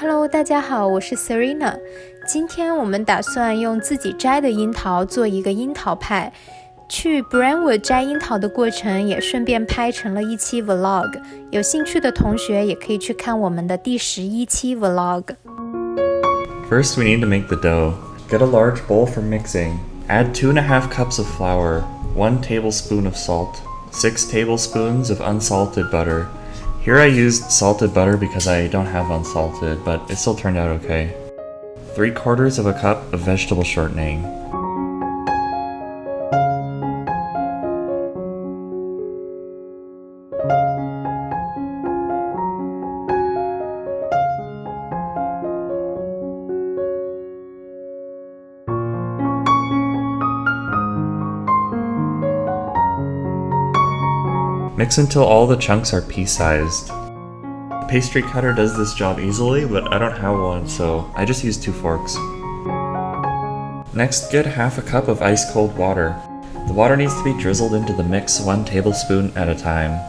Hello，大家好，我是 Serena。今天我们打算用自己摘的樱桃做一个樱桃派。去 Brentwood 摘樱桃的过程也顺便拍成了一期 Vlog。有兴趣的同学也可以去看我们的第十一期 Vlog。 First, we need to make the dough. Get a large bowl for mixing. Add two and a half cups of flour, one tablespoon of salt, six tablespoons of unsalted butter. Here I used salted butter because I don't have unsalted, but it still turned out okay. Three quarters of a cup of vegetable shortening. Mix until all the chunks are pea-sized. Pastry cutter does this job easily, but I don't have one, so I just use two forks. Next, get half a cup of ice cold water. The water needs to be drizzled into the mix one tablespoon at a time.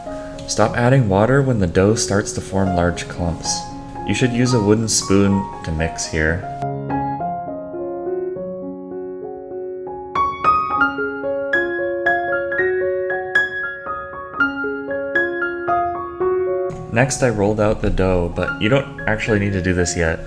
Stop adding water when the dough starts to form large clumps. You should use a wooden spoon to mix here. Next I rolled out the dough, but you don't actually need to do this yet.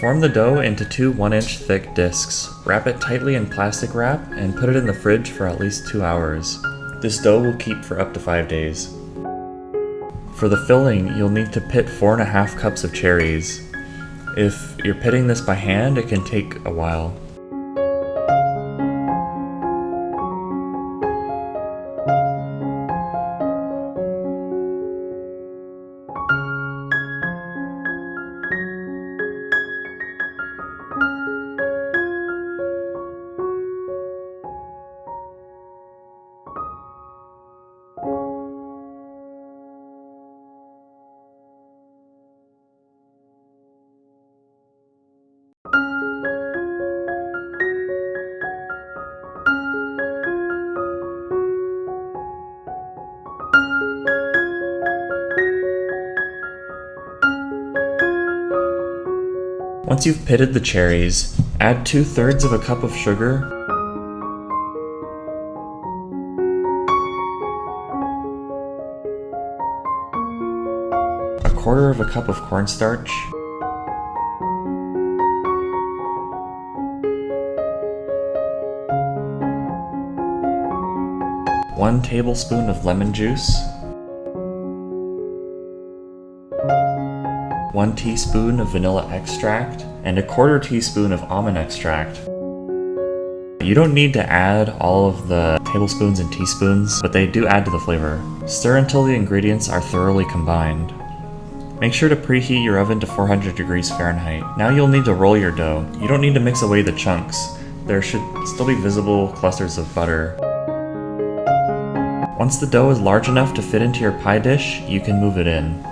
Form the dough into two 1 inch thick discs. Wrap it tightly in plastic wrap and put it in the fridge for at least 2 hours. This dough will keep for up to 5 days. For the filling, you'll need to pit 4.5 cups of cherries. If you're pitting this by hand, it can take a while. Once you've pitted the cherries, add 2 thirds of a cup of sugar, a quarter of a cup of cornstarch, one tablespoon of lemon juice, 1 teaspoon of vanilla extract, and a quarter teaspoon of almond extract. You don't need to add all of the tablespoons and teaspoons, but they do add to the flavor. Stir until the ingredients are thoroughly combined. Make sure to preheat your oven to 400 degrees Fahrenheit. Now you'll need to roll your dough. You don't need to mix away the chunks. There should still be visible clusters of butter. Once the dough is large enough to fit into your pie dish, you can move it in.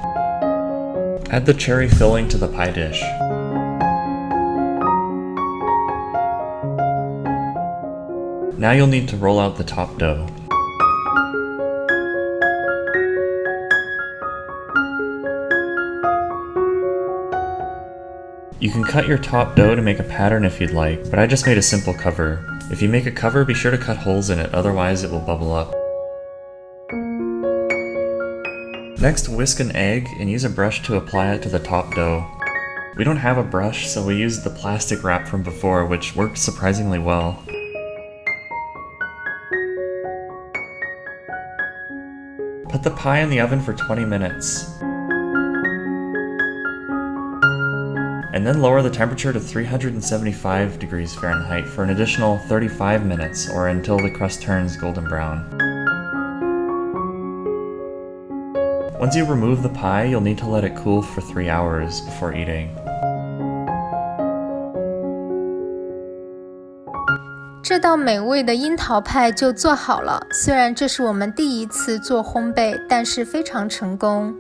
Add the cherry filling to the pie dish. Now you'll need to roll out the top dough. You can cut your top dough to make a pattern if you'd like, but I just made a simple cover. If you make a cover, be sure to cut holes in it, otherwise it will bubble up. Next, whisk an egg and use a brush to apply it to the top dough. We don't have a brush, so we used the plastic wrap from before, which worked surprisingly well. Put the pie in the oven for 20 minutes. And then lower the temperature to 375 degrees Fahrenheit for an additional 35 minutes, or until the crust turns golden brown. Once you remove the pie, you'll need to let it cool for 3 hours before eating. 这 这道美味的樱桃派就做好了。虽然这是我们第一次做烘焙，但是非常成功。